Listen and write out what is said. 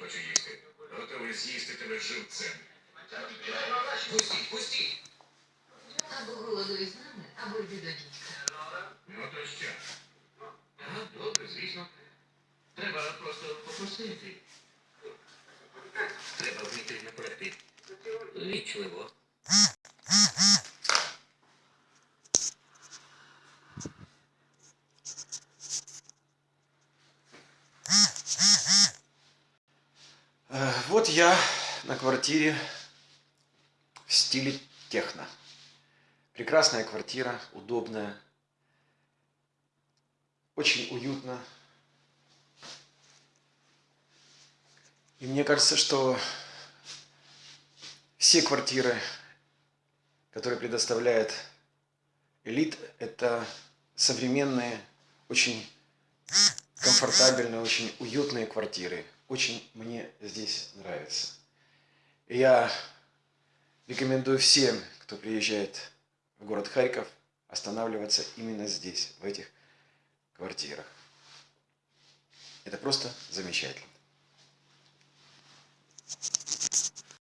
хоче їсти. Готовий з'їсти тебе живцем. Пустіть, пустіть! Або голодуй з нами, або йди до дітка. Ну то що? А, добре, звісно. Треба просто попросити. Треба вийти напроти. Вічливо. Вот я на квартире в стиле техно. Прекрасная квартира, удобная, очень уютно. И мне кажется, что все квартиры, которые предоставляет элит, это современные, очень комфортабельные, очень уютные квартиры. Очень мне здесь нравится. Я рекомендую всем, кто приезжает в город Харьков, останавливаться именно здесь, в этих квартирах. Это просто замечательно.